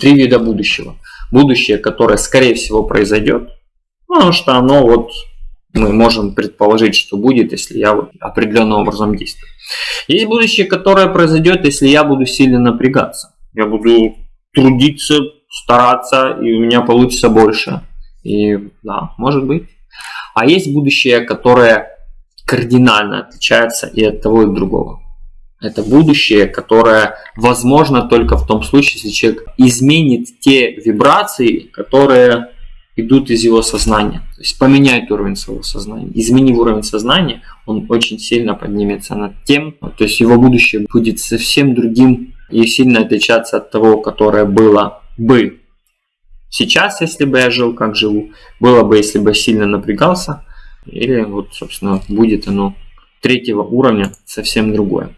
Три вида будущего. Будущее, которое скорее всего произойдет, потому что оно вот мы можем предположить, что будет, если я вот определенным образом действую. Есть будущее, которое произойдет, если я буду сильно напрягаться. Я буду трудиться, стараться, и у меня получится больше. И да, может быть. А есть будущее, которое кардинально отличается и от того, и от другого. Это будущее, которое возможно только в том случае, если человек изменит те вибрации, которые идут из его сознания. То есть поменяет уровень своего сознания. Изменив уровень сознания, он очень сильно поднимется над тем, то есть его будущее будет совсем другим и сильно отличаться от того, которое было бы сейчас, если бы я жил, как живу, было бы, если бы сильно напрягался, или вот, собственно, будет оно третьего уровня совсем другое.